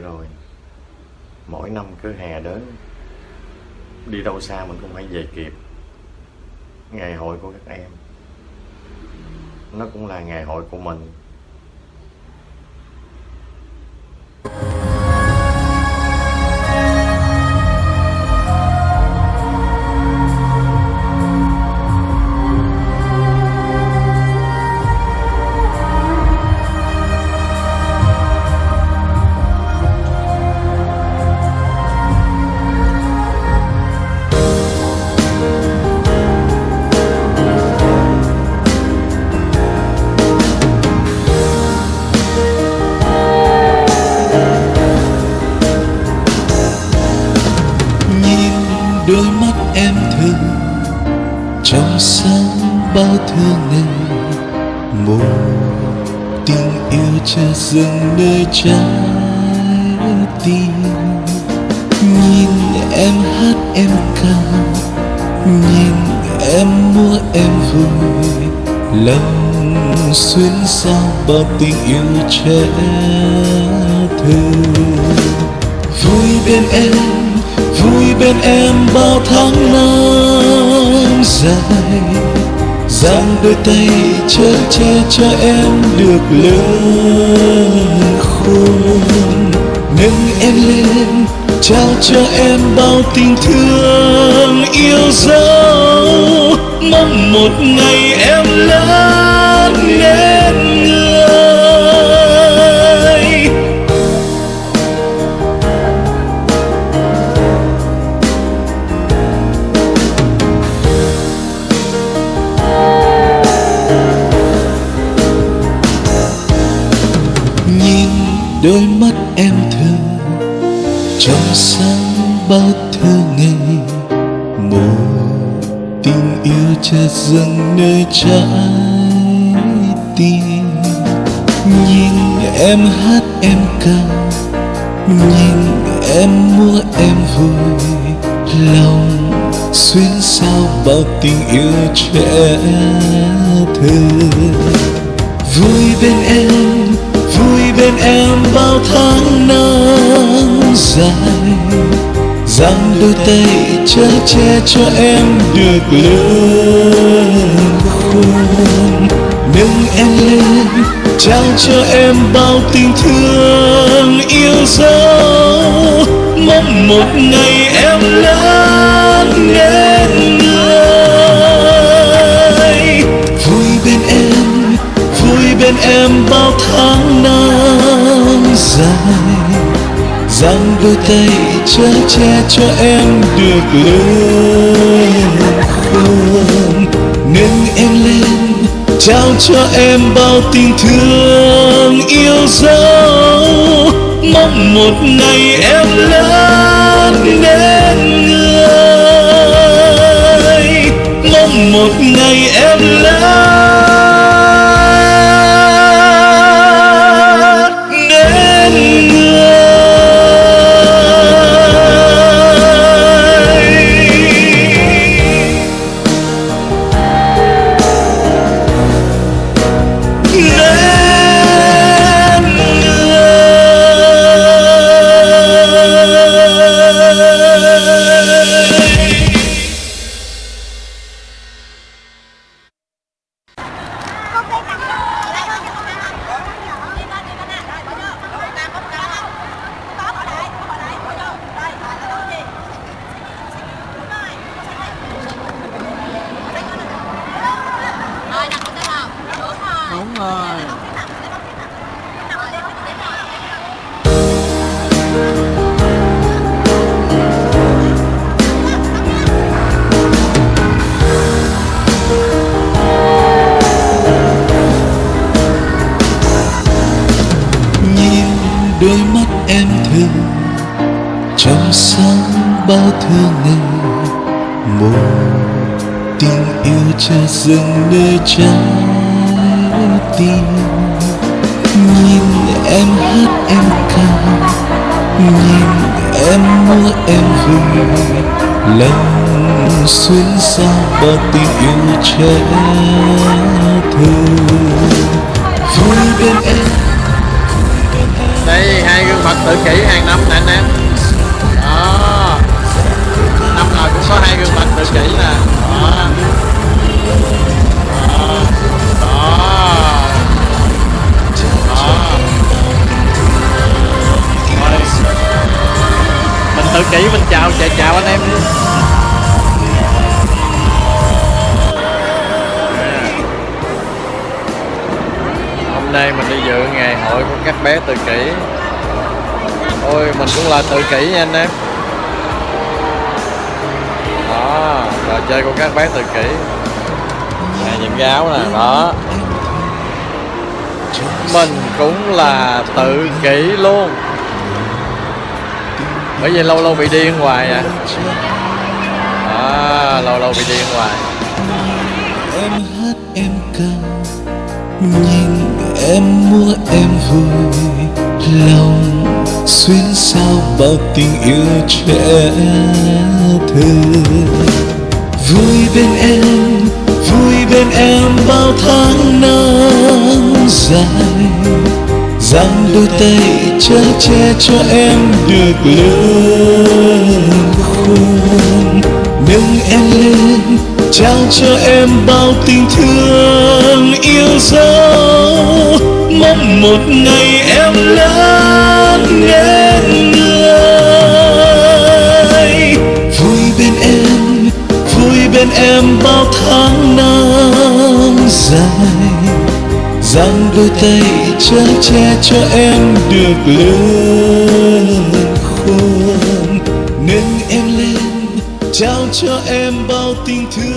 vậy rồi. Mỗi năm cứ hè đến, đi đâu xa mình cũng phải về kịp. Ngày hội của các em, nó cũng là ngày hội của mình. Em thương. Trong sáng bao thương ngày một tình yêu chưa dừng nơi trái tim. Nhìn em hát em ca, nhìn em múa em vui. Lòng xuyên sao bao tình yêu trẻ thơ vui bên em vui bên em bao tháng năm dài giang đôi tay chở che cho em được lớn khôn nâng em lên, trao cho em bao tình thương yêu dấu. Mong một ngày sáng bao thơ ngày, một tình yêu chợt dâng nơi trái tim. Nhìn em hát em ca, nhìn em múa em vui, lòng xuyên sao bao tình yêu trẻ thơ. Vui bên em, vui bên em bao tháng năm dài. Giang đôi tay chở che cho em được lớn khôn. Nâng em lên, trao cho em bao tình thương yêu dấu. Mong một ngày em lớn nên người vui bên em, vui bên em bao tháng năm dài giang đôi tay chở che cho em được lớn khôn nâng em lên, trao cho em bao tình thương yêu dấu. Mong một ngày em lớn nên người. Mong một ngày em đôi mắt em thương. Trong sáng bao thương ngày một tình yêu chưa dừng nơi trái tim. Nhìn em hát em ca, nhìn em múa em vui lòng xuyên xa bao tình yêu trẻ thơ kỹ kỷ hàng năm nè anh em. Đó. Năm nào cũng có hai gương mặt tự kỷ nè. Đó. Đó. Đó. Đó mình tự kỷ, mình chào chào chào anh em đi hôm nay mình đi dự ngày hội của các bé tự kỷ ôi mình cũng là tự kỷ nha anh em. Đó trò chơi của các bé tự kỷ. Nè nhìn cái áo nè đó. Mình cũng là tự kỷ luôn. Bởi vì lâu lâu bị điên hoài à. À, lâu lâu bị điên hoài em hát em ca nhìn em múa em vui lòng xuyên sao bao tình yêu trẻ thơ. Vui bên em, vui bên em bao tháng năm dài. Giang đôi tay chở che cho em được lớn khôn. Nâng em lên, trao cho em bao tình thương yêu dấu. Mong một ngày em lớn nên người. Vui bên em, vui bên em bao tháng năm dài. Giang đôi tay che che cho em được lớn khôn. Nâng em lên, trao cho em bao tình thương.